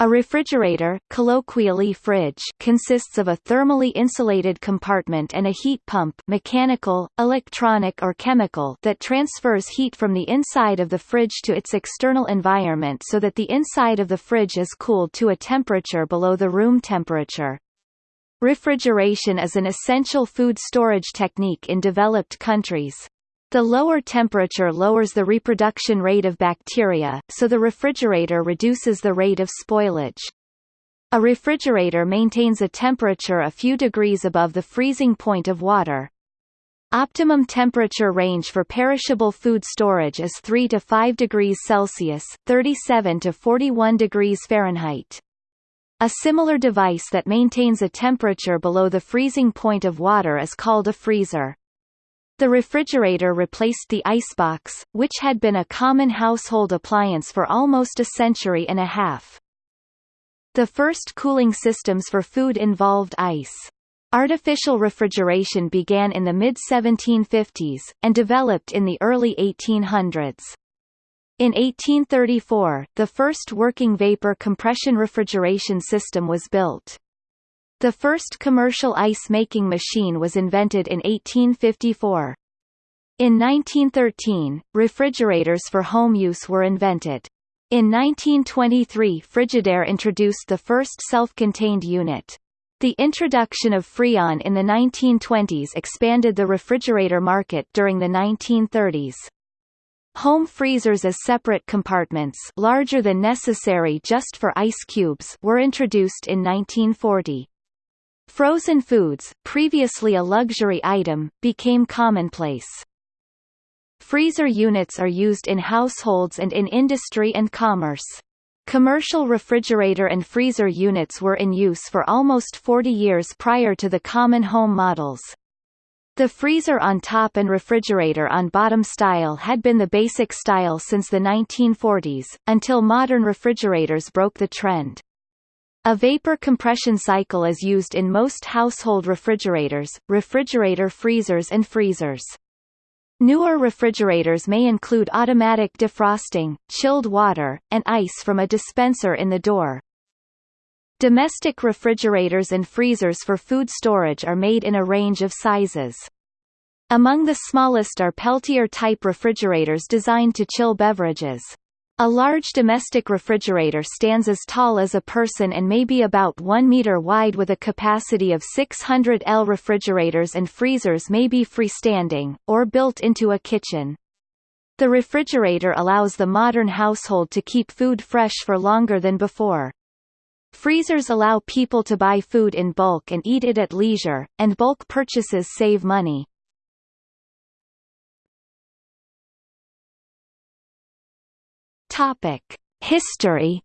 A refrigerator colloquially fridge consists of a thermally insulated compartment and a heat pump mechanical, electronic or chemical that transfers heat from the inside of the fridge to its external environment so that the inside of the fridge is cooled to a temperature below the room temperature. Refrigeration is an essential food storage technique in developed countries. The lower temperature lowers the reproduction rate of bacteria, so the refrigerator reduces the rate of spoilage. A refrigerator maintains a temperature a few degrees above the freezing point of water. Optimum temperature range for perishable food storage is 3 to 5 degrees Celsius 37 to 41 degrees Fahrenheit. A similar device that maintains a temperature below the freezing point of water is called a freezer. The refrigerator replaced the icebox, which had been a common household appliance for almost a century and a half. The first cooling systems for food involved ice. Artificial refrigeration began in the mid-1750s, and developed in the early 1800s. In 1834, the first working vapor compression refrigeration system was built. The first commercial ice-making machine was invented in 1854. In 1913, refrigerators for home use were invented. In 1923 Frigidaire introduced the first self-contained unit. The introduction of Freon in the 1920s expanded the refrigerator market during the 1930s. Home freezers as separate compartments larger than necessary just for ice cubes were introduced in 1940. Frozen foods, previously a luxury item, became commonplace. Freezer units are used in households and in industry and commerce. Commercial refrigerator and freezer units were in use for almost 40 years prior to the common home models. The freezer on top and refrigerator on bottom style had been the basic style since the 1940s, until modern refrigerators broke the trend. A vapor compression cycle is used in most household refrigerators, refrigerator freezers and freezers. Newer refrigerators may include automatic defrosting, chilled water, and ice from a dispenser in the door. Domestic refrigerators and freezers for food storage are made in a range of sizes. Among the smallest are Peltier-type refrigerators designed to chill beverages. A large domestic refrigerator stands as tall as a person and may be about 1 meter wide with a capacity of 600 L. Refrigerators and freezers may be freestanding, or built into a kitchen. The refrigerator allows the modern household to keep food fresh for longer than before. Freezers allow people to buy food in bulk and eat it at leisure, and bulk purchases save money. Topic: History.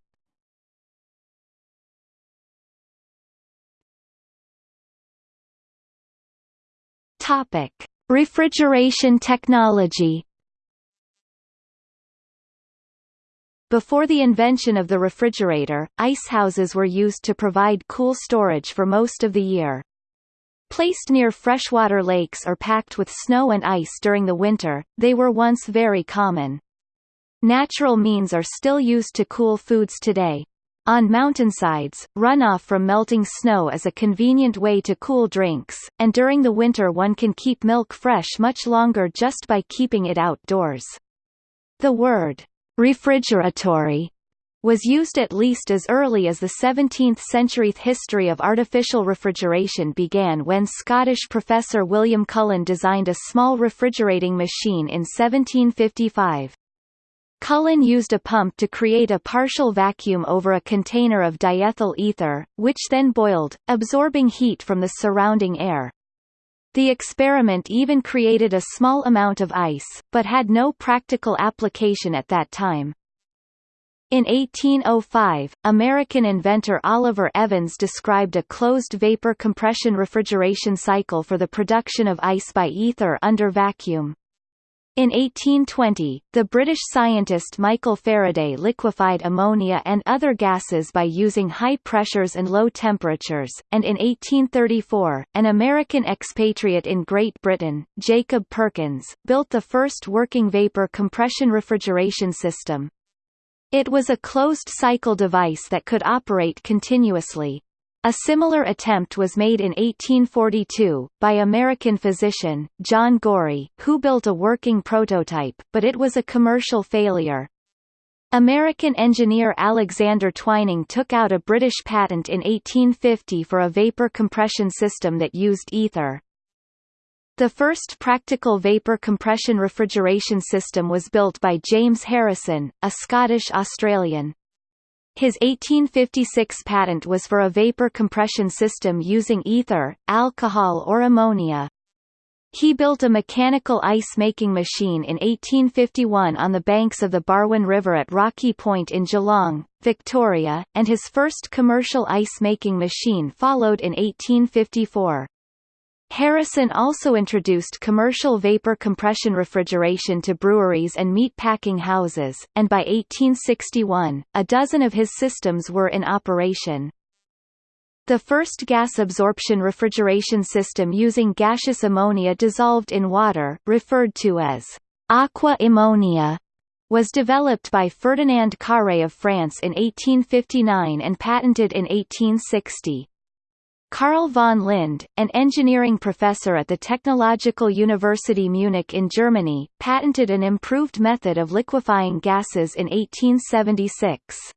Topic: Refrigeration technology. Before the invention of the refrigerator, ice houses were used to provide cool storage for most of the year. Placed near freshwater lakes or packed with snow and ice during the winter, they were once very common. Natural means are still used to cool foods today. On mountainsides, runoff from melting snow is a convenient way to cool drinks, and during the winter one can keep milk fresh much longer just by keeping it outdoors. The word, refrigeratory, was used at least as early as the 17th century. History of artificial refrigeration began when Scottish professor William Cullen designed a small refrigerating machine in 1755. Cullen used a pump to create a partial vacuum over a container of diethyl ether, which then boiled, absorbing heat from the surrounding air. The experiment even created a small amount of ice, but had no practical application at that time. In 1805, American inventor Oliver Evans described a closed vapor compression refrigeration cycle for the production of ice by ether under vacuum. In 1820, the British scientist Michael Faraday liquefied ammonia and other gases by using high pressures and low temperatures, and in 1834, an American expatriate in Great Britain, Jacob Perkins, built the first working vapor compression refrigeration system. It was a closed-cycle device that could operate continuously. A similar attempt was made in 1842, by American physician, John Gorrie, who built a working prototype, but it was a commercial failure. American engineer Alexander Twining took out a British patent in 1850 for a vapor compression system that used ether. The first practical vapor compression refrigeration system was built by James Harrison, a Scottish-Australian. His 1856 patent was for a vapor compression system using ether, alcohol or ammonia. He built a mechanical ice-making machine in 1851 on the banks of the Barwon River at Rocky Point in Geelong, Victoria, and his first commercial ice-making machine followed in 1854. Harrison also introduced commercial vapor compression refrigeration to breweries and meat packing houses, and by 1861, a dozen of his systems were in operation. The first gas absorption refrigeration system using gaseous ammonia dissolved in water, referred to as aqua ammonia, was developed by Ferdinand Carré of France in 1859 and patented in 1860. Carl von Linde, an engineering professor at the Technological University Munich in Germany, patented an improved method of liquefying gases in 1876.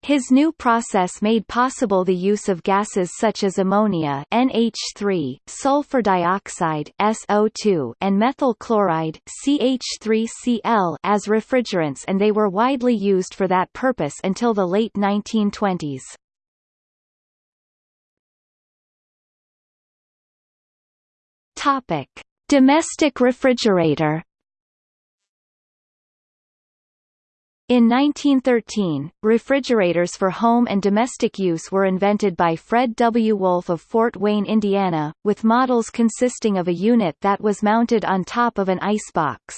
His new process made possible the use of gases such as ammonia NH3, sulfur dioxide SO2, and methyl chloride CH3Cl as refrigerants and they were widely used for that purpose until the late 1920s. Topic: Domestic refrigerator. In 1913, refrigerators for home and domestic use were invented by Fred W. Wolf of Fort Wayne, Indiana, with models consisting of a unit that was mounted on top of an icebox.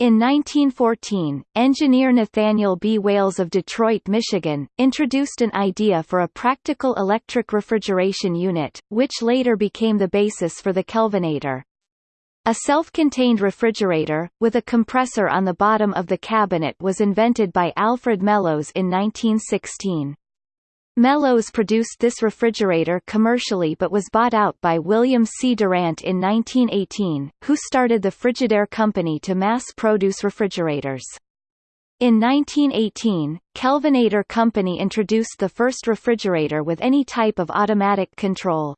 In 1914, engineer Nathaniel B. Wales of Detroit, Michigan, introduced an idea for a practical electric refrigeration unit, which later became the basis for the Kelvinator. A self-contained refrigerator, with a compressor on the bottom of the cabinet was invented by Alfred Mellowes in 1916. Mellowes produced this refrigerator commercially but was bought out by William C. Durant in 1918, who started the Frigidaire Company to mass-produce refrigerators. In 1918, Kelvinator Company introduced the first refrigerator with any type of automatic control.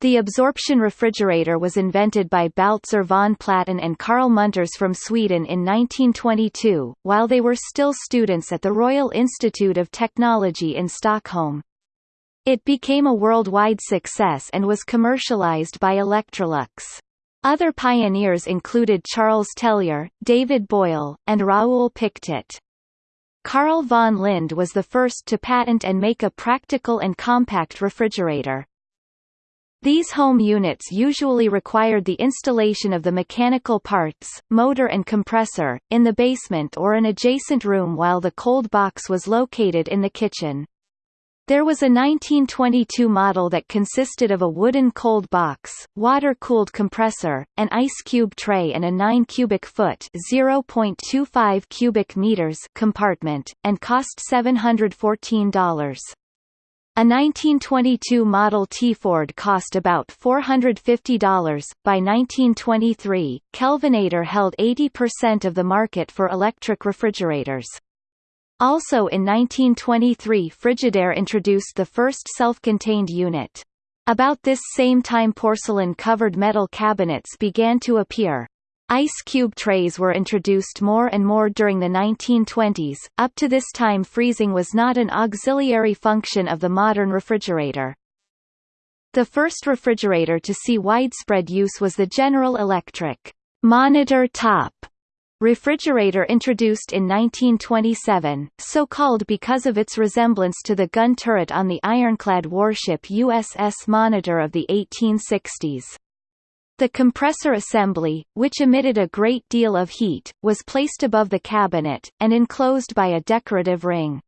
The absorption refrigerator was invented by Baltzar von Platen and Carl Munters from Sweden in 1922, while they were still students at the Royal Institute of Technology in Stockholm. It became a worldwide success and was commercialized by Electrolux. Other pioneers included Charles Tellier, David Boyle, and Raoul Pictet. Carl von Linde was the first to patent and make a practical and compact refrigerator. These home units usually required the installation of the mechanical parts, motor and compressor, in the basement or an adjacent room while the cold box was located in the kitchen. There was a 1922 model that consisted of a wooden cold box, water-cooled compressor, an ice cube tray and a 9 cubic foot (0.25 cubic meters) compartment, and cost $714. A 1922 Model T Ford cost about $450. By 1923, Kelvinator held 80% of the market for electric refrigerators. Also in 1923 Frigidaire introduced the first self-contained unit. About this same time porcelain-covered metal cabinets began to appear. Ice cube trays were introduced more and more during the 1920s. Up to this time freezing was not an auxiliary function of the modern refrigerator. The first refrigerator to see widespread use was the General Electric monitor top refrigerator introduced in 1927, so called because of its resemblance to the gun turret on the ironclad warship USS Monitor of the 1860s. The compressor assembly, which emitted a great deal of heat, was placed above the cabinet, and enclosed by a decorative ring.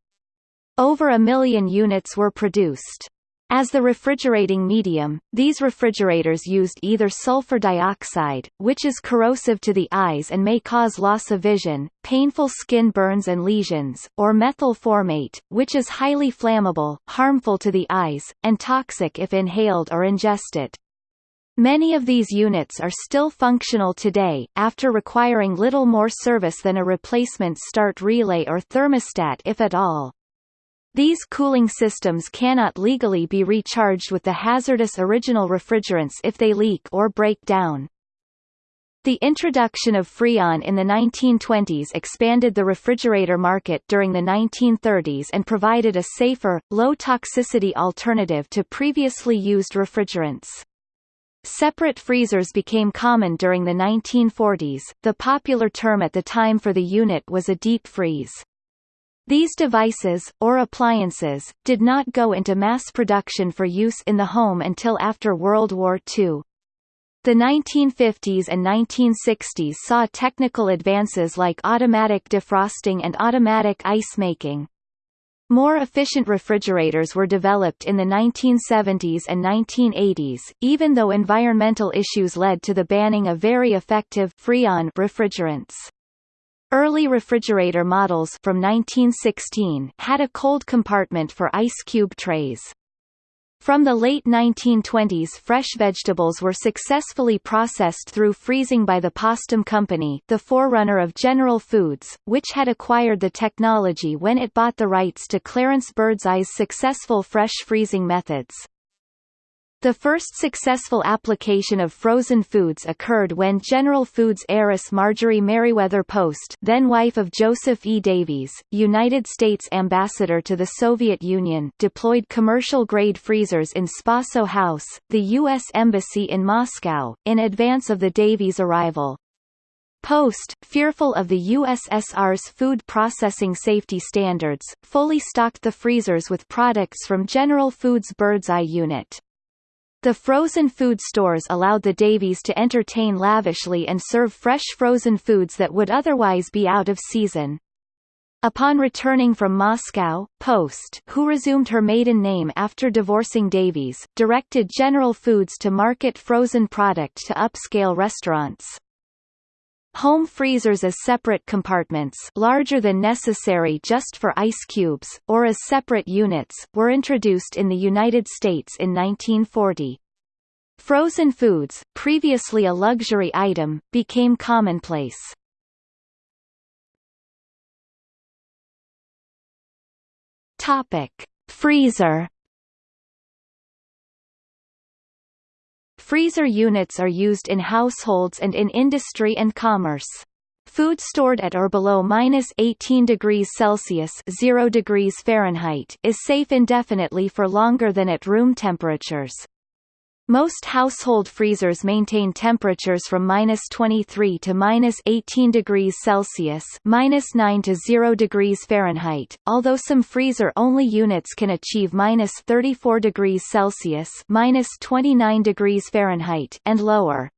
Over a million units were produced. As the refrigerating medium, these refrigerators used either sulfur dioxide, which is corrosive to the eyes and may cause loss of vision, painful skin burns and lesions, or methyl formate, which is highly flammable, harmful to the eyes, and toxic if inhaled or ingested. Many of these units are still functional today, after requiring little more service than a replacement start relay or thermostat if at all. These cooling systems cannot legally be recharged with the hazardous original refrigerants if they leak or break down. The introduction of Freon in the 1920s expanded the refrigerator market during the 1930s and provided a safer, low-toxicity alternative to previously used refrigerants. Separate freezers became common during the 1940s, the popular term at the time for the unit was a deep freeze. These devices, or appliances, did not go into mass production for use in the home until after World War II. The 1950s and 1960s saw technical advances like automatic defrosting and automatic ice making. More efficient refrigerators were developed in the 1970s and 1980s, even though environmental issues led to the banning of very effective Freon refrigerants. Early refrigerator models from 1916 had a cold compartment for ice cube trays. From the late 1920s fresh vegetables were successfully processed through freezing by the Postum Company the forerunner of General Foods, which had acquired the technology when it bought the rights to Clarence Birdseye's successful fresh freezing methods. The first successful application of frozen foods occurred when General Foods heiress Marjorie Merriweather Post then wife of Joseph E. Davies, United States ambassador to the Soviet Union deployed commercial-grade freezers in Spaso House, the U.S. Embassy in Moscow, in advance of the Davies arrival. Post, fearful of the USSR's food processing safety standards, fully stocked the freezers with products from General Foods Birdseye unit. The frozen food stores allowed the Davies to entertain lavishly and serve fresh frozen foods that would otherwise be out of season. Upon returning from Moscow, Post who resumed her maiden name after divorcing Davies, directed General Foods to market frozen product to upscale restaurants. Home freezers as separate compartments larger than necessary just for ice cubes, or as separate units, were introduced in the United States in 1940. Frozen foods, previously a luxury item, became commonplace. Topic: Freezer Freezer units are used in households and in industry and commerce. Food stored at or below minus 18 degrees Celsius 0 degrees Fahrenheit is safe indefinitely for longer than at room temperatures. Most household freezers maintain temperatures from minus 23 to minus 18 degrees Celsius minus 9 to 0 degrees Fahrenheit, although some freezer-only units can achieve minus 34 degrees Celsius minus 29 degrees Fahrenheit and lower.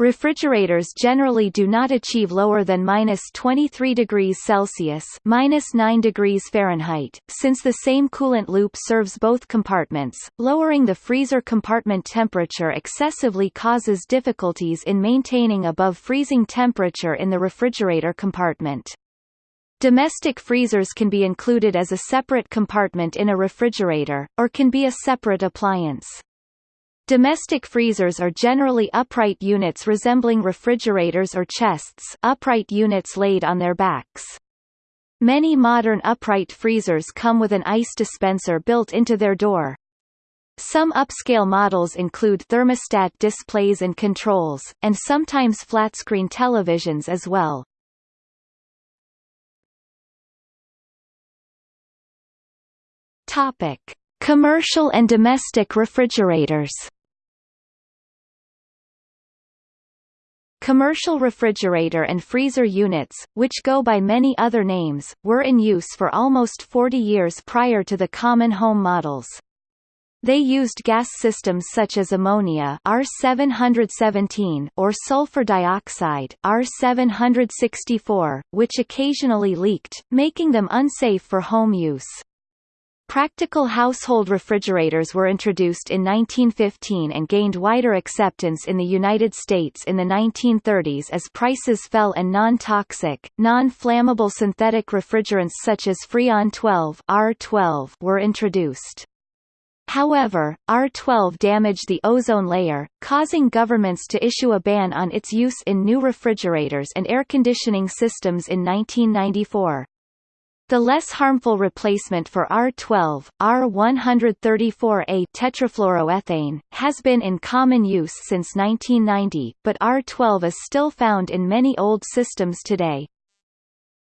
Refrigerators generally do not achieve lower than minus 23 degrees Celsius minus 9 degrees Fahrenheit, since the same coolant loop serves both compartments. Lowering the freezer compartment temperature excessively causes difficulties in maintaining above freezing temperature in the refrigerator compartment. Domestic freezers can be included as a separate compartment in a refrigerator, or can be a separate appliance. Domestic freezers are generally upright units resembling refrigerators or chests upright units laid on their backs. Many modern upright freezers come with an ice dispenser built into their door. Some upscale models include thermostat displays and controls, and sometimes flat-screen televisions as well. Topic: Commercial and domestic refrigerators. Commercial refrigerator and freezer units, which go by many other names, were in use for almost 40 years prior to the common home models. They used gas systems such as ammonia R717 or sulfur dioxide R764, which occasionally leaked, making them unsafe for home use. Practical household refrigerators were introduced in 1915 and gained wider acceptance in the United States in the 1930s as prices fell and non-toxic, non-flammable synthetic refrigerants such as Freon 12 R12 were introduced. However, R12 damaged the ozone layer, causing governments to issue a ban on its use in new refrigerators and air conditioning systems in 1994. The less harmful replacement for R12, R134A tetrafluoroethane, has been in common use since 1990, but R12 is still found in many old systems today.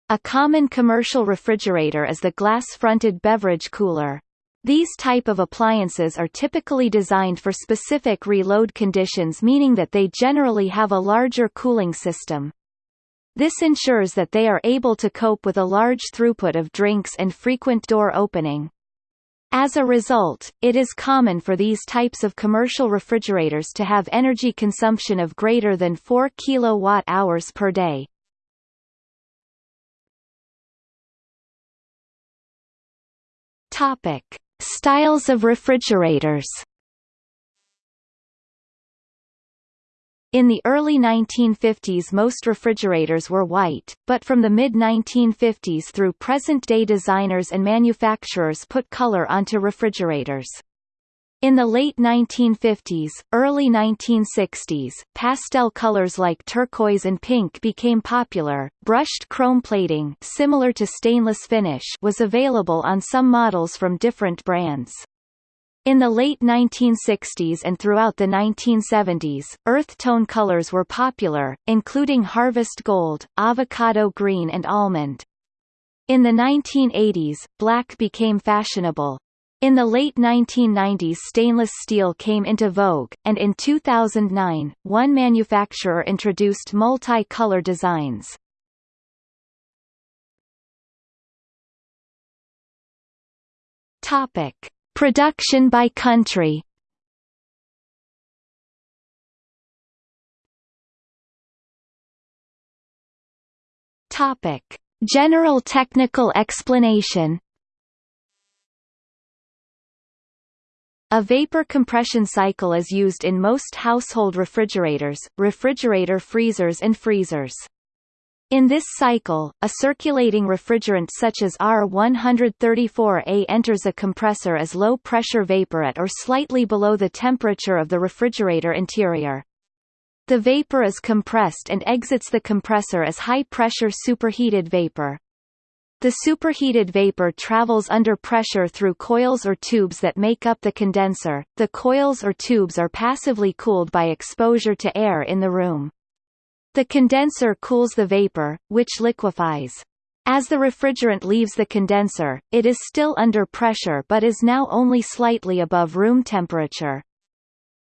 A common commercial refrigerator is the glass-fronted beverage cooler. These type of appliances are typically designed for specific reload conditions meaning that they generally have a larger cooling system. This ensures that they are able to cope with a large throughput of drinks and frequent door opening. As a result, it is common for these types of commercial refrigerators to have energy consumption of greater than 4 kWh per day. Topic: Styles of refrigerators In the early 1950s most refrigerators were white, but from the mid-1950s through present-day designers and manufacturers put color onto refrigerators. In the late 1950s, early 1960s, pastel colors like turquoise and pink became popular. Brushed chrome plating, similar to stainless finish, was available on some models from different brands. In the late 1960s and throughout the 1970s, earth tone colors were popular, including harvest gold, avocado green and almond. In the 1980s, black became fashionable. In the late 1990s stainless steel came into vogue, and in 2009, one manufacturer introduced multi-color designs. Topic. Production by country Topic: General technical explanation. A vapor compression cycle is used in most household refrigerators, refrigerator freezers and freezers. In this cycle, a circulating refrigerant such as R134A enters a compressor as low-pressure vapor at or slightly below the temperature of the refrigerator interior. The vapor is compressed and exits the compressor as high-pressure superheated vapor. The superheated vapor travels under pressure through coils or tubes that make up the condenser. The coils or tubes are passively cooled by exposure to air in the room. The condenser cools the vapor, which liquefies. As the refrigerant leaves the condenser, it is still under pressure but is now only slightly above room temperature.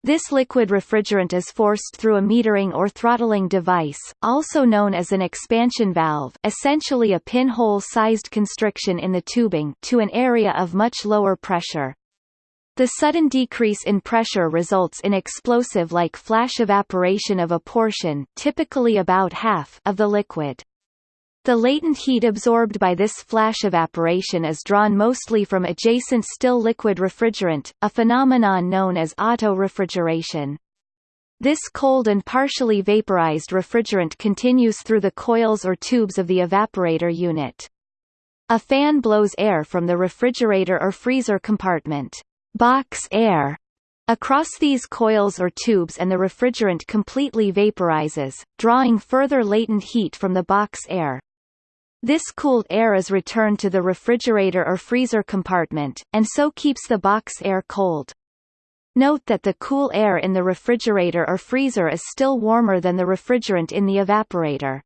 This liquid refrigerant is forced through a metering or throttling device, also known as an expansion valve essentially a pinhole-sized constriction in the tubing to an area of much lower pressure. The sudden decrease in pressure results in explosive-like flash evaporation of a portion typically about half of the liquid. The latent heat absorbed by this flash evaporation is drawn mostly from adjacent still liquid refrigerant, a phenomenon known as auto-refrigeration. This cold and partially vaporized refrigerant continues through the coils or tubes of the evaporator unit. A fan blows air from the refrigerator or freezer compartment box air across these coils or tubes and the refrigerant completely vaporizes, drawing further latent heat from the box air. This cooled air is returned to the refrigerator or freezer compartment, and so keeps the box air cold. Note that the cool air in the refrigerator or freezer is still warmer than the refrigerant in the evaporator.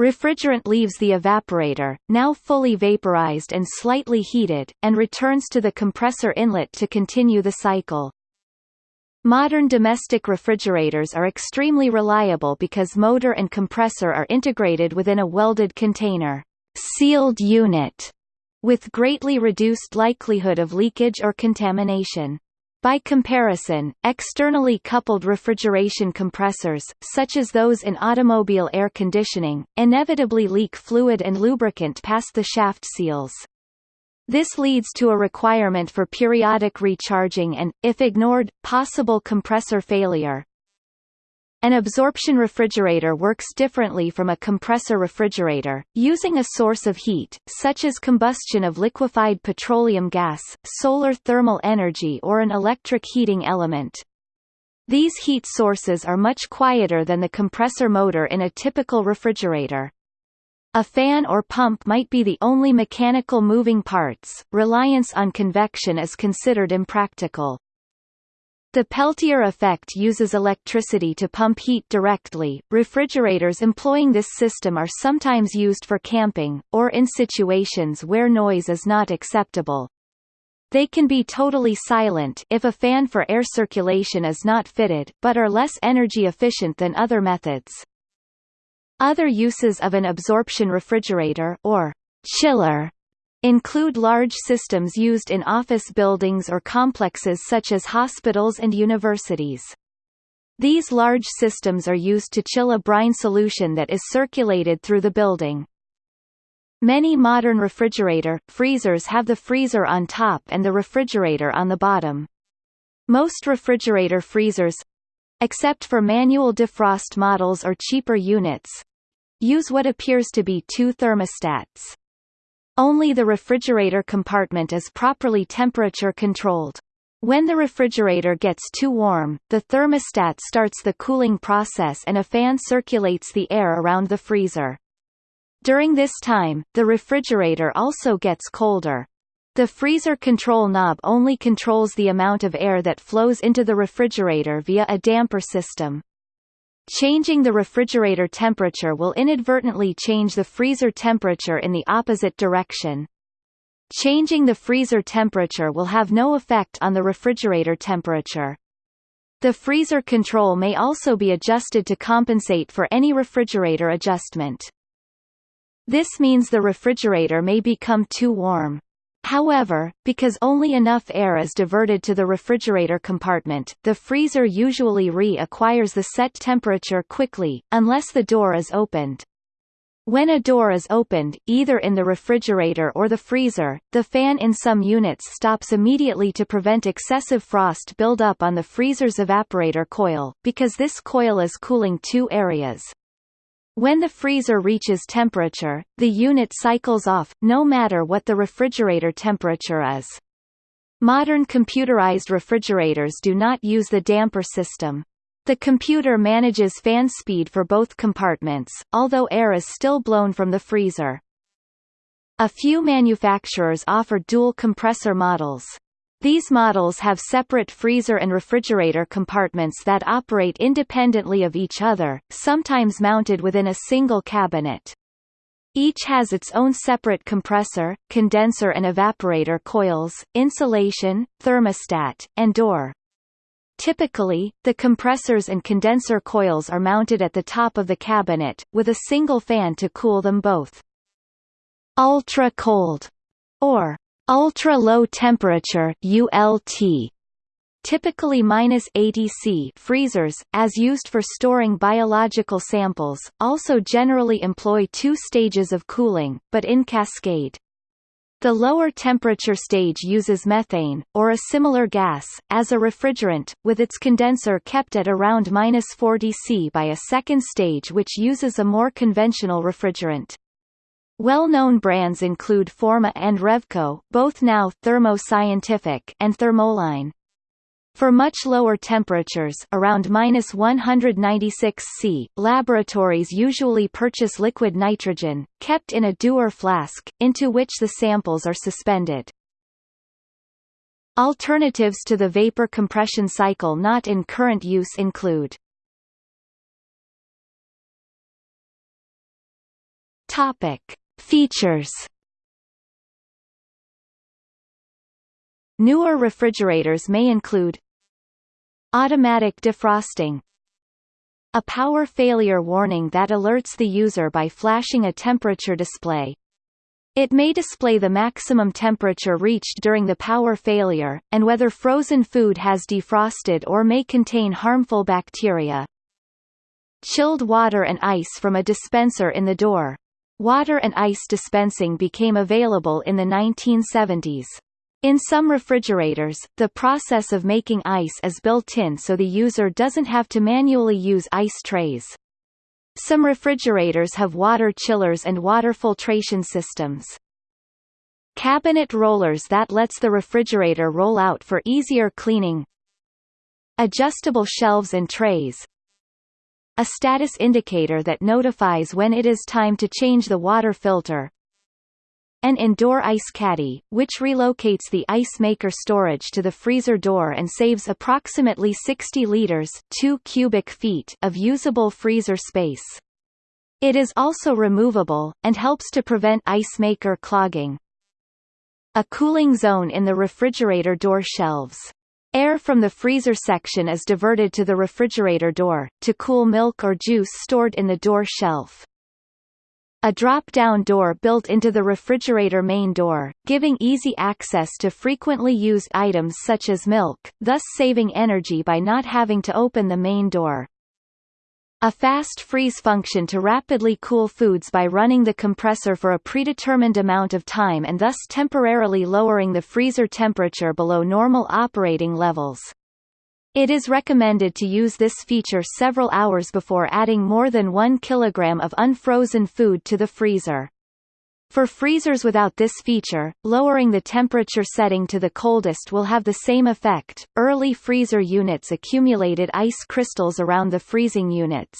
Refrigerant leaves the evaporator, now fully vaporized and slightly heated, and returns to the compressor inlet to continue the cycle. Modern domestic refrigerators are extremely reliable because motor and compressor are integrated within a welded container sealed unit, with greatly reduced likelihood of leakage or contamination. By comparison, externally coupled refrigeration compressors, such as those in automobile air conditioning, inevitably leak fluid and lubricant past the shaft seals. This leads to a requirement for periodic recharging and, if ignored, possible compressor failure. An absorption refrigerator works differently from a compressor refrigerator, using a source of heat, such as combustion of liquefied petroleum gas, solar thermal energy or an electric heating element. These heat sources are much quieter than the compressor motor in a typical refrigerator. A fan or pump might be the only mechanical moving parts, reliance on convection is considered impractical. The Peltier effect uses electricity to pump heat directly. Refrigerators employing this system are sometimes used for camping, or in situations where noise is not acceptable. They can be totally silent if a fan for air circulation is not fitted, but are less energy efficient than other methods. Other uses of an absorption refrigerator or chiller include large systems used in office buildings or complexes such as hospitals and universities. These large systems are used to chill a brine solution that is circulated through the building. Many modern refrigerator, freezers have the freezer on top and the refrigerator on the bottom. Most refrigerator freezers except for manual defrost models or cheaper units use what appears to be two thermostats. Only the refrigerator compartment is properly temperature controlled. When the refrigerator gets too warm, the thermostat starts the cooling process and a fan circulates the air around the freezer. During this time, the refrigerator also gets colder. The freezer control knob only controls the amount of air that flows into the refrigerator via a damper system. Changing the refrigerator temperature will inadvertently change the freezer temperature in the opposite direction. Changing the freezer temperature will have no effect on the refrigerator temperature. The freezer control may also be adjusted to compensate for any refrigerator adjustment. This means the refrigerator may become too warm. However, because only enough air is diverted to the refrigerator compartment, the freezer usually re-acquires the set temperature quickly, unless the door is opened. When a door is opened, either in the refrigerator or the freezer, the fan in some units stops immediately to prevent excessive frost buildup on the freezer's evaporator coil, because this coil is cooling two areas. When the freezer reaches temperature, the unit cycles off, no matter what the refrigerator temperature is. Modern computerized refrigerators do not use the damper system. The computer manages fan speed for both compartments, although air is still blown from the freezer. A few manufacturers offer dual compressor models. These models have separate freezer and refrigerator compartments that operate independently of each other, sometimes mounted within a single cabinet. Each has its own separate compressor, condenser and evaporator coils, insulation, thermostat, and door. Typically, the compressors and condenser coils are mounted at the top of the cabinet, with a single fan to cool them both. Ultra-cold, or Ultra-low temperature ULT typically minus 80 C freezers, as used for storing biological samples, also generally employ two stages of cooling, but in cascade. The lower temperature stage uses methane, or a similar gas, as a refrigerant, with its condenser kept at around minus 40 C by a second stage which uses a more conventional refrigerant. Well-known brands include Forma and Revco both now Thermo Scientific and Thermoline. For much lower temperatures around minus 196 C, laboratories usually purchase liquid nitrogen, kept in a Dewar flask, into which the samples are suspended. Alternatives to the vapor compression cycle not in current use include Topic. Features Newer refrigerators may include Automatic defrosting A power failure warning that alerts the user by flashing a temperature display. It may display the maximum temperature reached during the power failure, and whether frozen food has defrosted or may contain harmful bacteria. Chilled water and ice from a dispenser in the door. Water and ice dispensing became available in the 1970s. In some refrigerators, the process of making ice is built in so the user doesn't have to manually use ice trays. Some refrigerators have water chillers and water filtration systems. Cabinet rollers that lets the refrigerator roll out for easier cleaning. Adjustable shelves and trays, a status indicator that notifies when it is time to change the water filter. An indoor ice caddy, which relocates the ice maker storage to the freezer door and saves approximately 60 liters 2 cubic feet of usable freezer space. It is also removable, and helps to prevent ice maker clogging. A cooling zone in the refrigerator door shelves. Air from the freezer section is diverted to the refrigerator door, to cool milk or juice stored in the door shelf. A drop-down door built into the refrigerator main door, giving easy access to frequently used items such as milk, thus saving energy by not having to open the main door. A fast freeze function to rapidly cool foods by running the compressor for a predetermined amount of time and thus temporarily lowering the freezer temperature below normal operating levels. It is recommended to use this feature several hours before adding more than 1 kg of unfrozen food to the freezer. For freezers without this feature, lowering the temperature setting to the coldest will have the same effect. Early freezer units accumulated ice crystals around the freezing units.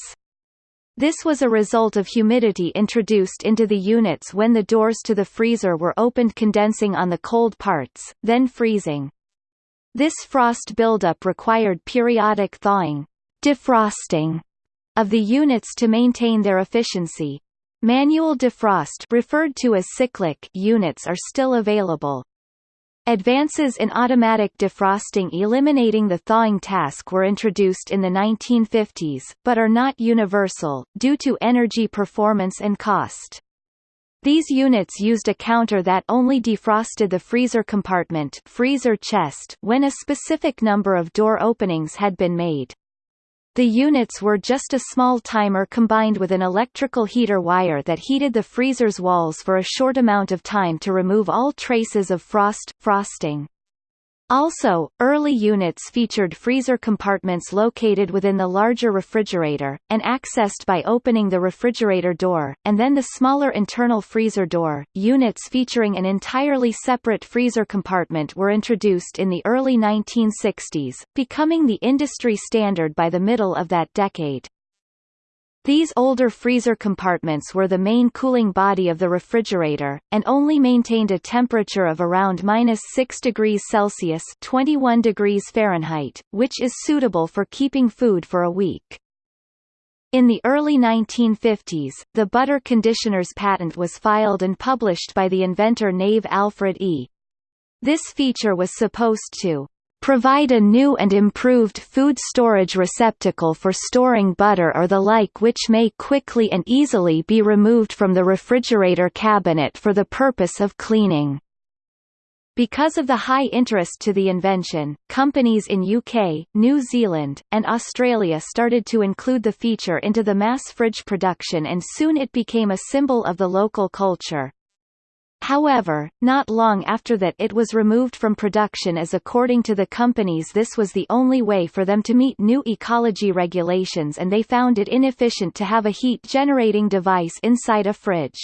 This was a result of humidity introduced into the units when the doors to the freezer were opened condensing on the cold parts, then freezing. This frost buildup required periodic thawing defrosting of the units to maintain their efficiency. Manual defrost referred to as cyclic units are still available. Advances in automatic defrosting eliminating the thawing task were introduced in the 1950s, but are not universal, due to energy performance and cost. These units used a counter that only defrosted the freezer compartment freezer chest when a specific number of door openings had been made. The units were just a small timer combined with an electrical heater wire that heated the freezer's walls for a short amount of time to remove all traces of frost, frosting. Also, early units featured freezer compartments located within the larger refrigerator, and accessed by opening the refrigerator door, and then the smaller internal freezer door. Units featuring an entirely separate freezer compartment were introduced in the early 1960s, becoming the industry standard by the middle of that decade. These older freezer compartments were the main cooling body of the refrigerator, and only maintained a temperature of around minus 6 degrees Celsius 21 degrees Fahrenheit, which is suitable for keeping food for a week. In the early 1950s, the butter conditioner's patent was filed and published by the inventor Knave Alfred E. This feature was supposed to provide a new and improved food storage receptacle for storing butter or the like which may quickly and easily be removed from the refrigerator cabinet for the purpose of cleaning. Because of the high interest to the invention, companies in UK, New Zealand, and Australia started to include the feature into the mass fridge production and soon it became a symbol of the local culture. However, not long after that it was removed from production as according to the companies this was the only way for them to meet new ecology regulations and they found it inefficient to have a heat-generating device inside a fridge.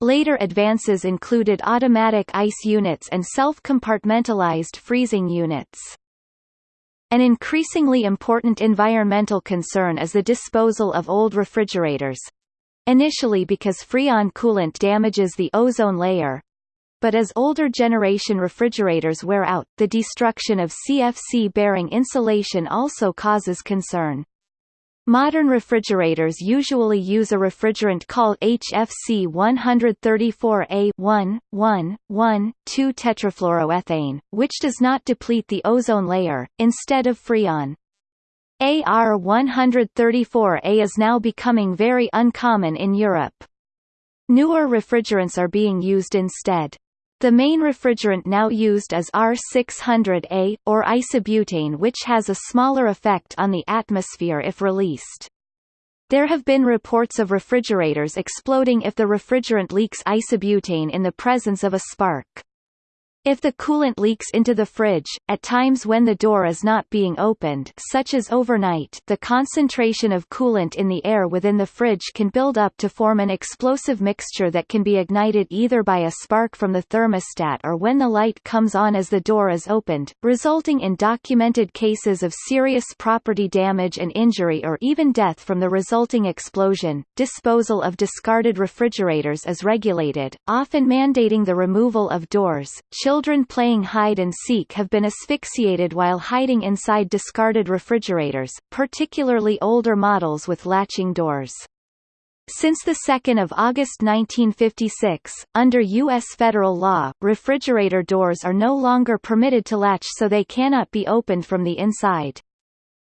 Later advances included automatic ice units and self-compartmentalized freezing units. An increasingly important environmental concern is the disposal of old refrigerators, initially because Freon coolant damages the ozone layer, but as older generation refrigerators wear out, the destruction of CFC-bearing insulation also causes concern. Modern refrigerators usually use a refrigerant called HFC 134A 1,1,1,2-tetrafluoroethane, which does not deplete the ozone layer, instead of Freon. AR-134A is now becoming very uncommon in Europe. Newer refrigerants are being used instead. The main refrigerant now used is R600A, or isobutane which has a smaller effect on the atmosphere if released. There have been reports of refrigerators exploding if the refrigerant leaks isobutane in the presence of a spark. If the coolant leaks into the fridge, at times when the door is not being opened such as overnight the concentration of coolant in the air within the fridge can build up to form an explosive mixture that can be ignited either by a spark from the thermostat or when the light comes on as the door is opened, resulting in documented cases of serious property damage and injury or even death from the resulting explosion. Disposal of discarded refrigerators is regulated, often mandating the removal of doors, Children playing hide-and-seek have been asphyxiated while hiding inside discarded refrigerators, particularly older models with latching doors. Since 2 August 1956, under U.S. federal law, refrigerator doors are no longer permitted to latch so they cannot be opened from the inside.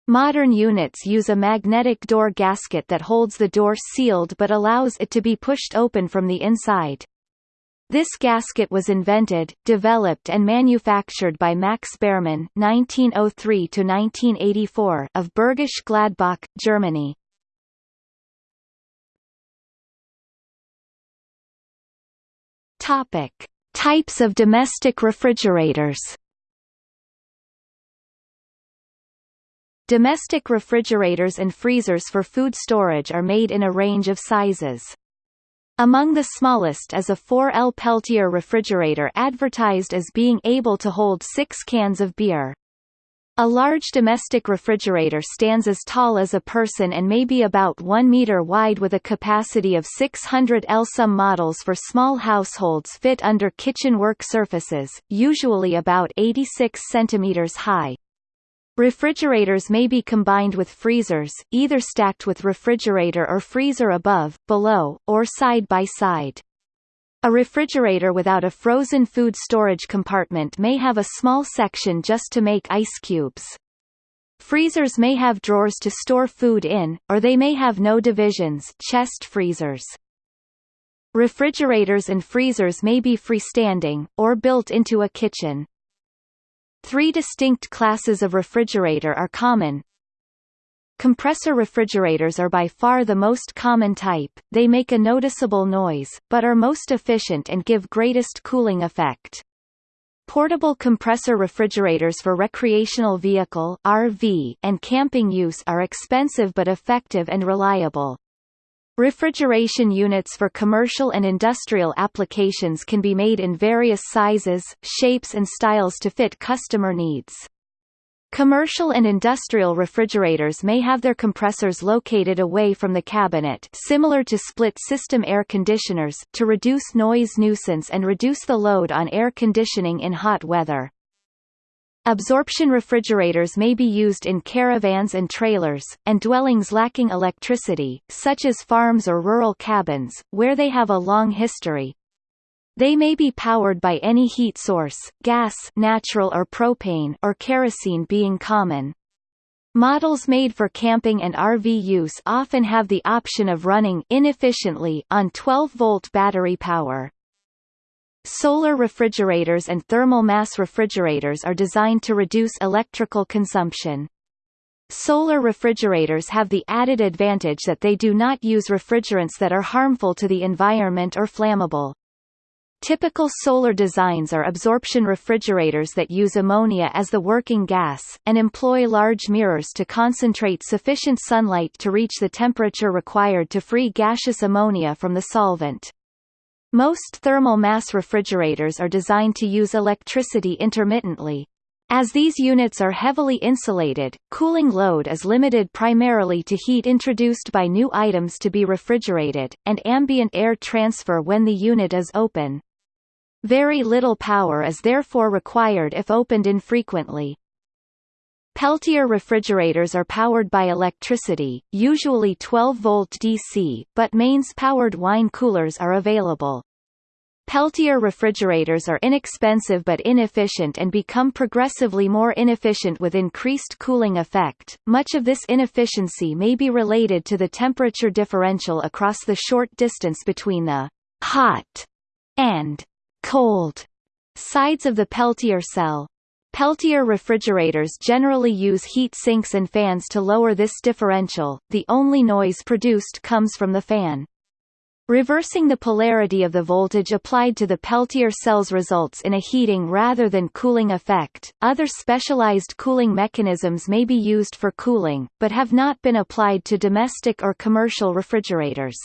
Modern units use a magnetic door gasket that holds the door sealed but allows it to be pushed open from the inside. This gasket was invented, developed and manufactured by Max Baermann (1903–1984) of Bergisch Gladbach, Germany. Topic: Types of domestic refrigerators. Domestic refrigerators and freezers for food storage are made in a range of sizes. Among the smallest is a 4L Peltier refrigerator advertised as being able to hold six cans of beer. A large domestic refrigerator stands as tall as a person and may be about 1 meter wide with a capacity of 600 L. Some models for small households fit under kitchen work surfaces, usually about 86 centimeters high. Refrigerators may be combined with freezers, either stacked with refrigerator or freezer above, below, or side by side. A refrigerator without a frozen food storage compartment may have a small section just to make ice cubes. Freezers may have drawers to store food in, or they may have no divisions chest freezers. Refrigerators and freezers may be freestanding, or built into a kitchen. Three distinct classes of refrigerator are common. Compressor refrigerators are by far the most common type, they make a noticeable noise, but are most efficient and give greatest cooling effect. Portable compressor refrigerators for recreational vehicle RV and camping use are expensive but effective and reliable. Refrigeration units for commercial and industrial applications can be made in various sizes, shapes and styles to fit customer needs. Commercial and industrial refrigerators may have their compressors located away from the cabinet similar to split-system air conditioners to reduce noise nuisance and reduce the load on air conditioning in hot weather. Absorption refrigerators may be used in caravans and trailers, and dwellings lacking electricity, such as farms or rural cabins, where they have a long history. They may be powered by any heat source, gas natural or propane or kerosene being common. Models made for camping and RV use often have the option of running inefficiently on 12-volt battery power. Solar refrigerators and thermal mass refrigerators are designed to reduce electrical consumption. Solar refrigerators have the added advantage that they do not use refrigerants that are harmful to the environment or flammable. Typical solar designs are absorption refrigerators that use ammonia as the working gas, and employ large mirrors to concentrate sufficient sunlight to reach the temperature required to free gaseous ammonia from the solvent. Most thermal mass refrigerators are designed to use electricity intermittently. As these units are heavily insulated, cooling load is limited primarily to heat introduced by new items to be refrigerated, and ambient air transfer when the unit is open. Very little power is therefore required if opened infrequently. Peltier refrigerators are powered by electricity, usually 12-volt DC, but mains-powered wine coolers are available. Peltier refrigerators are inexpensive but inefficient and become progressively more inefficient with increased cooling effect. Much of this inefficiency may be related to the temperature differential across the short distance between the hot and cold sides of the Peltier cell. Peltier refrigerators generally use heat sinks and fans to lower this differential, the only noise produced comes from the fan. Reversing the polarity of the voltage applied to the Peltier cells results in a heating rather than cooling effect. Other specialized cooling mechanisms may be used for cooling, but have not been applied to domestic or commercial refrigerators.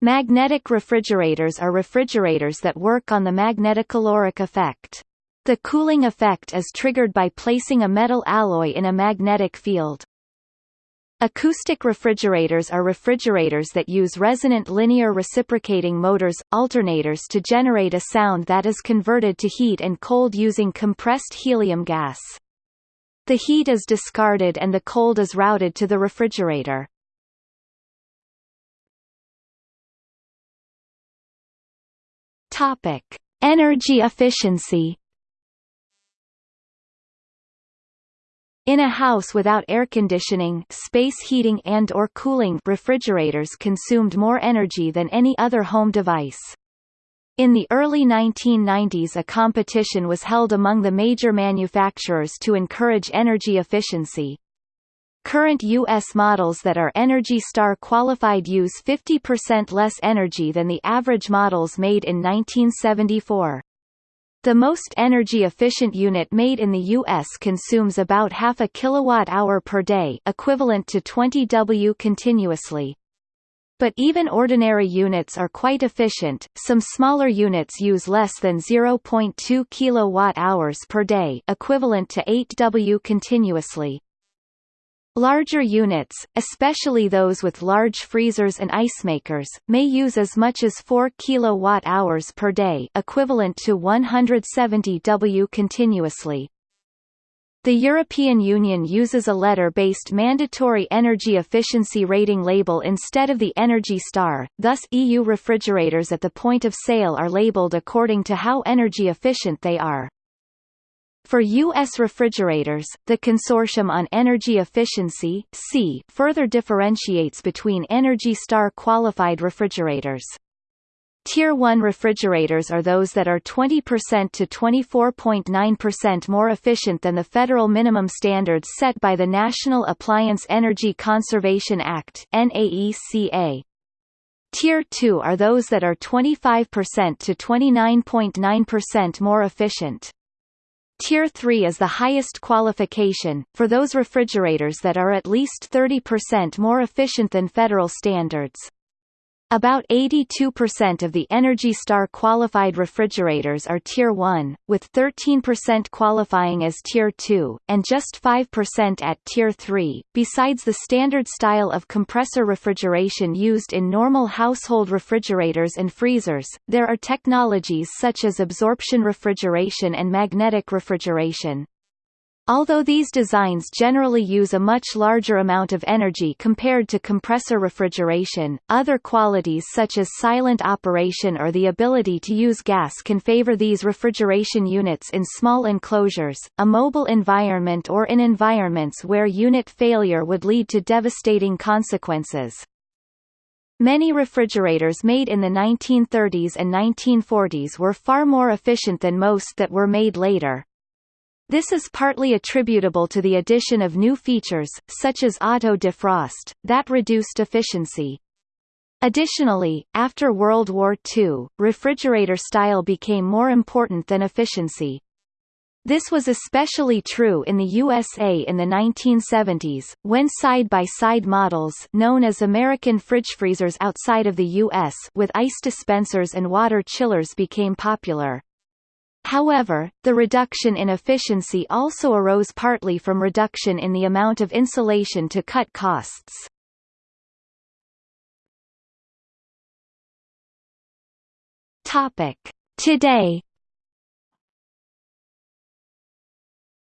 Magnetic refrigerators are refrigerators that work on the magnetocaloric effect. The cooling effect is triggered by placing a metal alloy in a magnetic field. Acoustic refrigerators are refrigerators that use resonant linear reciprocating motors, alternators to generate a sound that is converted to heat and cold using compressed helium gas. The heat is discarded and the cold is routed to the refrigerator. Topic: Energy efficiency In a house without air conditioning, space heating and or cooling refrigerators consumed more energy than any other home device. In the early 1990s a competition was held among the major manufacturers to encourage energy efficiency. Current U.S. models that are Energy Star qualified use 50% less energy than the average models made in 1974. The most energy-efficient unit made in the U.S. consumes about half a kilowatt-hour per day equivalent to 20 W continuously. But even ordinary units are quite efficient, some smaller units use less than 0.2 kilowatt-hours per day equivalent to 8 W continuously. Larger units, especially those with large freezers and ice makers, may use as much as 4 kWh per day equivalent to 170 W continuously. The European Union uses a letter-based mandatory energy efficiency rating label instead of the Energy Star, thus EU refrigerators at the point of sale are labeled according to how energy efficient they are. For U.S. refrigerators, the Consortium on Energy Efficiency C further differentiates between Energy Star qualified refrigerators. Tier 1 refrigerators are those that are 20% to 24.9% more efficient than the federal minimum standards set by the National Appliance Energy Conservation Act NAECA. Tier 2 are those that are 25% to 29.9% more efficient. Tier 3 is the highest qualification, for those refrigerators that are at least 30% more efficient than federal standards. About 82% of the Energy Star qualified refrigerators are Tier 1, with 13% qualifying as Tier 2, and just 5% at Tier 3. Besides the standard style of compressor refrigeration used in normal household refrigerators and freezers, there are technologies such as absorption refrigeration and magnetic refrigeration. Although these designs generally use a much larger amount of energy compared to compressor refrigeration, other qualities such as silent operation or the ability to use gas can favor these refrigeration units in small enclosures, a mobile environment or in environments where unit failure would lead to devastating consequences. Many refrigerators made in the 1930s and 1940s were far more efficient than most that were made later. This is partly attributable to the addition of new features, such as auto defrost, that reduced efficiency. Additionally, after World War II, refrigerator style became more important than efficiency. This was especially true in the USA in the 1970s, when side-by-side -side models known as American fridge freezers outside of the U.S. with ice dispensers and water chillers became popular. However, the reduction in efficiency also arose partly from reduction in the amount of insulation to cut costs. Topic. Today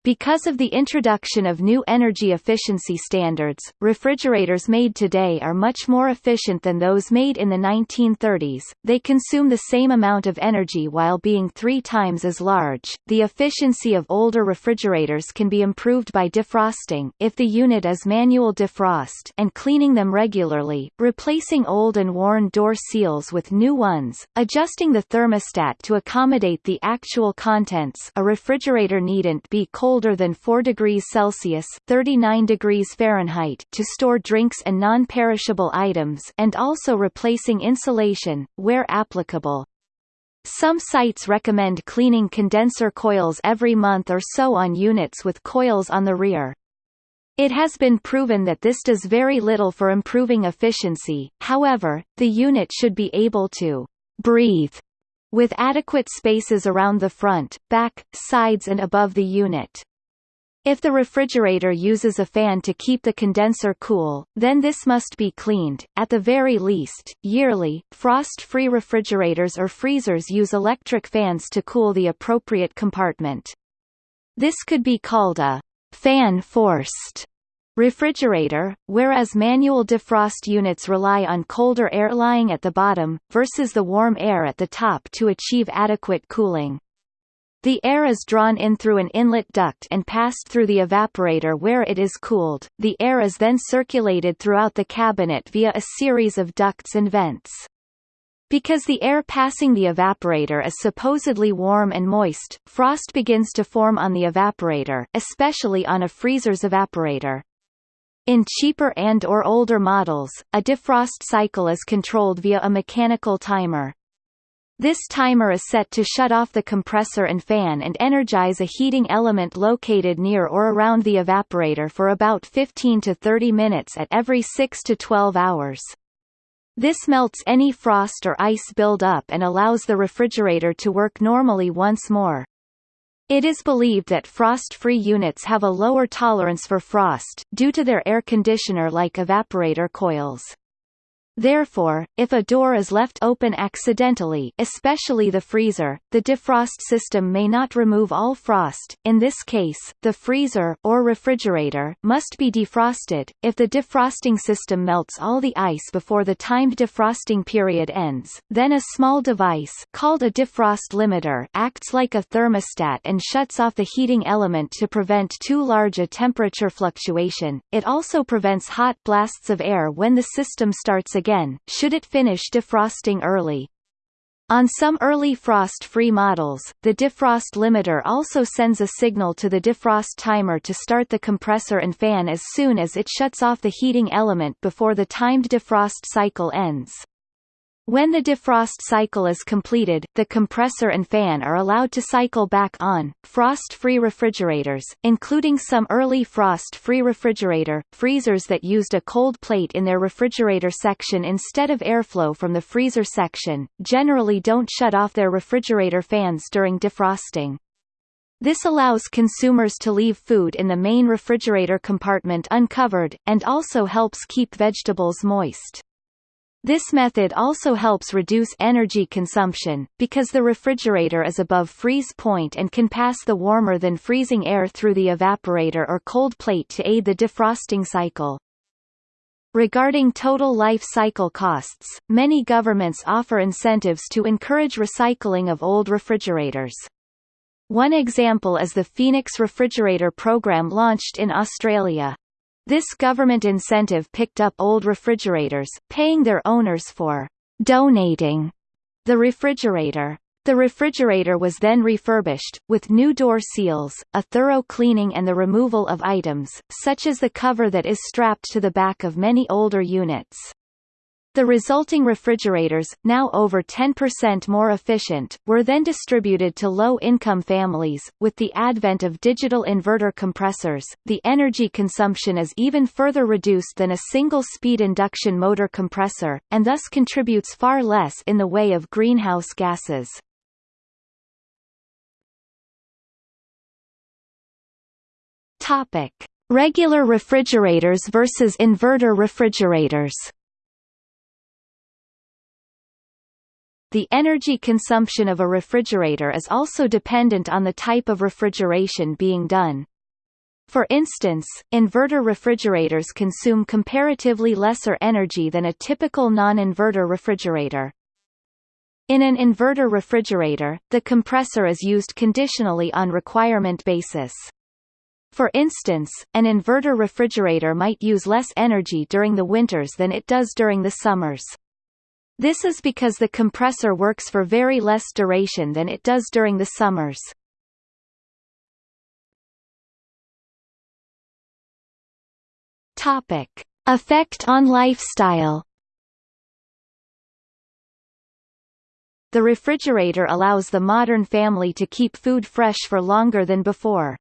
Because of the introduction of new energy efficiency standards, refrigerators made today are much more efficient than those made in the 1930s. They consume the same amount of energy while being three times as large. The efficiency of older refrigerators can be improved by defrosting, if the unit is manual defrost, and cleaning them regularly, replacing old and worn door seals with new ones, adjusting the thermostat to accommodate the actual contents. A refrigerator needn't be cold colder than 4 degrees Celsius 39 degrees Fahrenheit to store drinks and non-perishable items and also replacing insulation, where applicable. Some sites recommend cleaning condenser coils every month or so on units with coils on the rear. It has been proven that this does very little for improving efficiency, however, the unit should be able to breathe with adequate spaces around the front, back, sides and above the unit. If the refrigerator uses a fan to keep the condenser cool, then this must be cleaned, at the very least, yearly. Frost-free refrigerators or freezers use electric fans to cool the appropriate compartment. This could be called a fan-forced refrigerator, whereas manual defrost units rely on colder air lying at the bottom, versus the warm air at the top to achieve adequate cooling. The air is drawn in through an inlet duct and passed through the evaporator where it is cooled. The air is then circulated throughout the cabinet via a series of ducts and vents. Because the air passing the evaporator is supposedly warm and moist, frost begins to form on the evaporator, especially on a freezer's evaporator. In cheaper and or older models, a defrost cycle is controlled via a mechanical timer. This timer is set to shut off the compressor and fan and energize a heating element located near or around the evaporator for about 15 to 30 minutes at every 6 to 12 hours. This melts any frost or ice buildup and allows the refrigerator to work normally once more. It is believed that frost-free units have a lower tolerance for frost, due to their air conditioner-like evaporator coils. Therefore, if a door is left open accidentally especially the freezer, the defrost system may not remove all frost, in this case, the freezer or refrigerator must be defrosted. If the defrosting system melts all the ice before the timed defrosting period ends, then a small device called a defrost limiter acts like a thermostat and shuts off the heating element to prevent too large a temperature fluctuation. It also prevents hot blasts of air when the system starts again again, should it finish defrosting early. On some early frost-free models, the defrost limiter also sends a signal to the defrost timer to start the compressor and fan as soon as it shuts off the heating element before the timed defrost cycle ends. When the defrost cycle is completed, the compressor and fan are allowed to cycle back on. Frost-free refrigerators, including some early frost-free refrigerator, freezers that used a cold plate in their refrigerator section instead of airflow from the freezer section, generally don't shut off their refrigerator fans during defrosting. This allows consumers to leave food in the main refrigerator compartment uncovered, and also helps keep vegetables moist. This method also helps reduce energy consumption, because the refrigerator is above freeze point and can pass the warmer than freezing air through the evaporator or cold plate to aid the defrosting cycle. Regarding total life cycle costs, many governments offer incentives to encourage recycling of old refrigerators. One example is the Phoenix Refrigerator Program launched in Australia. This government incentive picked up old refrigerators, paying their owners for donating the refrigerator. The refrigerator was then refurbished, with new door seals, a thorough cleaning and the removal of items, such as the cover that is strapped to the back of many older units. The resulting refrigerators, now over 10% more efficient, were then distributed to low-income families. With the advent of digital inverter compressors, the energy consumption is even further reduced than a single-speed induction motor compressor, and thus contributes far less in the way of greenhouse gases. Topic: Regular refrigerators versus inverter refrigerators. The energy consumption of a refrigerator is also dependent on the type of refrigeration being done. For instance, inverter refrigerators consume comparatively lesser energy than a typical non-inverter refrigerator. In an inverter refrigerator, the compressor is used conditionally on requirement basis. For instance, an inverter refrigerator might use less energy during the winters than it does during the summers. This is because the compressor works for very less duration than it does during the summers. Topic: Effect on lifestyle. The refrigerator allows the modern family to keep food fresh for longer than before.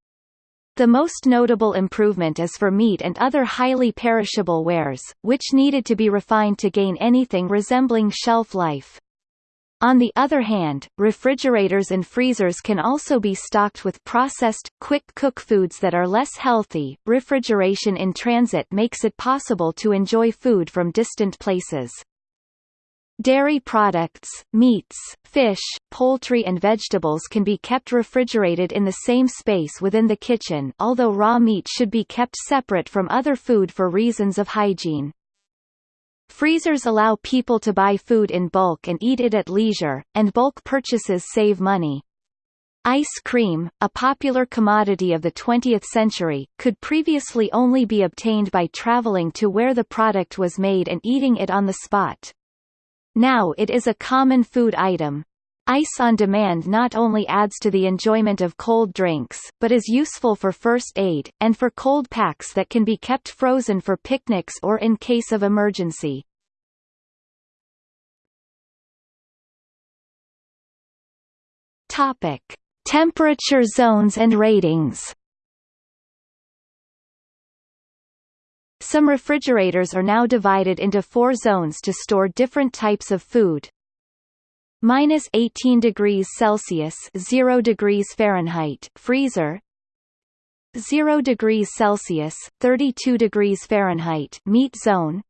The most notable improvement is for meat and other highly perishable wares, which needed to be refined to gain anything resembling shelf life. On the other hand, refrigerators and freezers can also be stocked with processed, quick-cook foods that are less healthy. Refrigeration in transit makes it possible to enjoy food from distant places. Dairy products, meats, fish, poultry and vegetables can be kept refrigerated in the same space within the kitchen although raw meat should be kept separate from other food for reasons of hygiene. Freezers allow people to buy food in bulk and eat it at leisure, and bulk purchases save money. Ice cream, a popular commodity of the 20th century, could previously only be obtained by traveling to where the product was made and eating it on the spot. Now it is a common food item. Ice on demand not only adds to the enjoyment of cold drinks, but is useful for first aid, and for cold packs that can be kept frozen for picnics or in case of emergency. Topic. Temperature zones and ratings Some refrigerators are now divided into four zones to store different types of food. Minus 18 degrees Celsius 0 degrees Fahrenheit freezer. 0 degrees Celsius 32 degrees Fahrenheit meat zone.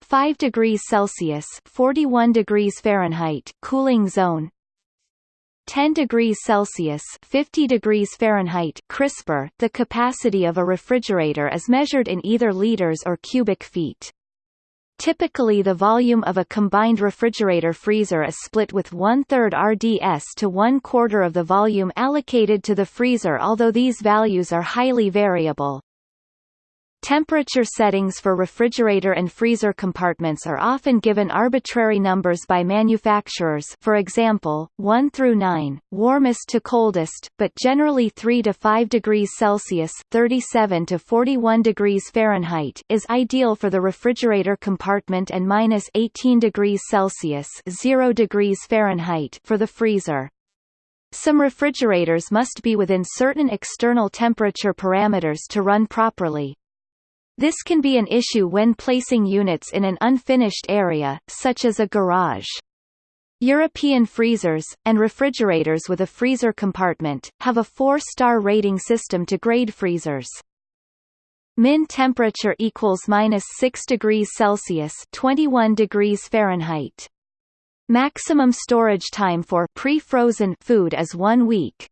5 degrees Celsius 41 degrees Fahrenheit cooling zone 10 degrees Celsius 50 degrees Fahrenheit crisper, the capacity of a refrigerator is measured in either liters or cubic feet. Typically the volume of a combined refrigerator-freezer is split with one-third RDS to one-quarter of the volume allocated to the freezer although these values are highly variable. Temperature settings for refrigerator and freezer compartments are often given arbitrary numbers by manufacturers for example, 1 through 9, warmest to coldest, but generally 3 to 5 degrees Celsius 37 to 41 degrees Fahrenheit is ideal for the refrigerator compartment and minus 18 degrees Celsius 0 degrees Fahrenheit for the freezer. Some refrigerators must be within certain external temperature parameters to run properly. This can be an issue when placing units in an unfinished area, such as a garage. European freezers, and refrigerators with a freezer compartment, have a four-star rating system to grade freezers. Min temperature equals minus 6 degrees Celsius 21 degrees Fahrenheit. Maximum storage time for pre-frozen food is one week,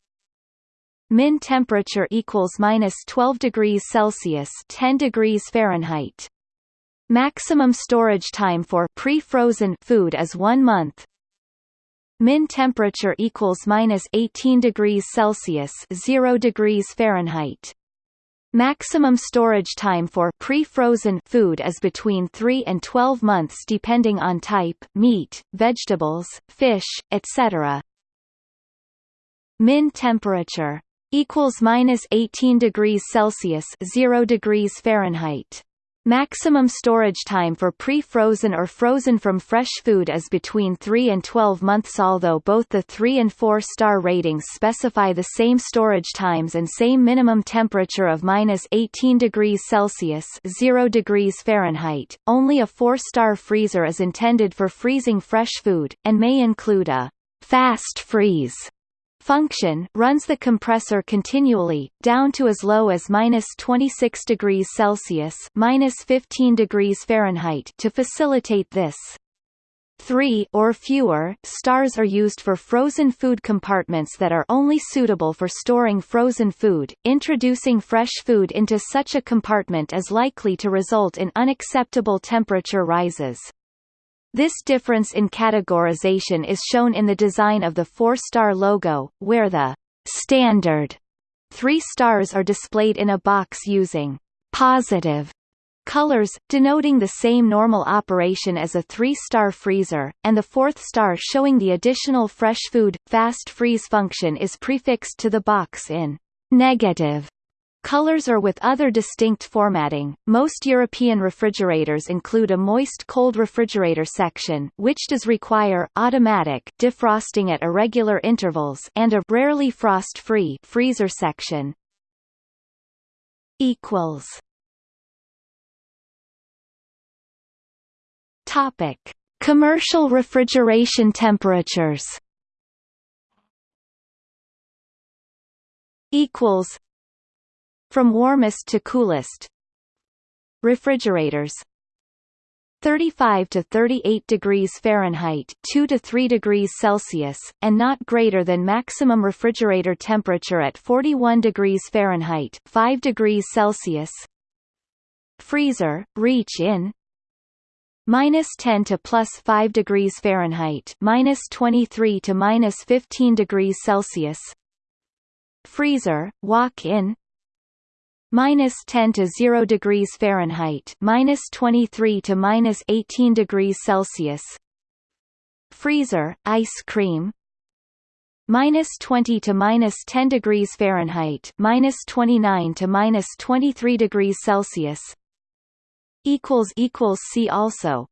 Min temperature equals minus 12 degrees Celsius 10 degrees Fahrenheit. Maximum storage time for pre-frozen food is one month. Min temperature equals minus 18 degrees Celsius 0 degrees Fahrenheit. Maximum storage time for pre-frozen food is between 3 and 12 months depending on type, meat, vegetables, fish, etc. Min temperature equals minus 18 degrees Celsius 0 degrees Fahrenheit. Maximum storage time for pre-frozen or frozen from fresh food is between 3 and 12 months although both the 3 and 4 star ratings specify the same storage times and same minimum temperature of minus 18 degrees Celsius 0 degrees Fahrenheit. Only a 4-star freezer is intended for freezing fresh food, and may include a fast freeze function runs the compressor continually, down to as low as minus 26 degrees Celsius minus 15 degrees Fahrenheit to facilitate this. three or fewer stars are used for frozen food compartments that are only suitable for storing frozen food. Introducing fresh food into such a compartment is likely to result in unacceptable temperature rises. This difference in categorization is shown in the design of the four-star logo, where the standard three stars are displayed in a box using positive colors, denoting the same normal operation as a three-star freezer, and the fourth star showing the additional fresh food, fast freeze function is prefixed to the box in negative colors or with other distinct formatting. Most European refrigerators include a moist cold refrigerator section, which does require automatic defrosting at irregular intervals and a rarely frost-free freezer section. equals Topic: Commercial refrigeration temperatures. Equals. From warmest to coolest. Refrigerators 35 to 38 degrees Fahrenheit 2 to 3 degrees Celsius, and not greater than maximum refrigerator temperature at 41 degrees Fahrenheit 5 degrees Celsius Freezer, reach in minus 10 to plus 5 degrees Fahrenheit, minus 23 to minus 15 degrees Celsius. Freezer, walk-in. Minus 10 to 0 degrees Fahrenheit, minus 23 to minus 18 degrees Celsius. Freezer, ice cream. Minus 20 to minus 10 degrees Fahrenheit, minus 29 to minus 23 degrees Celsius equals equals see also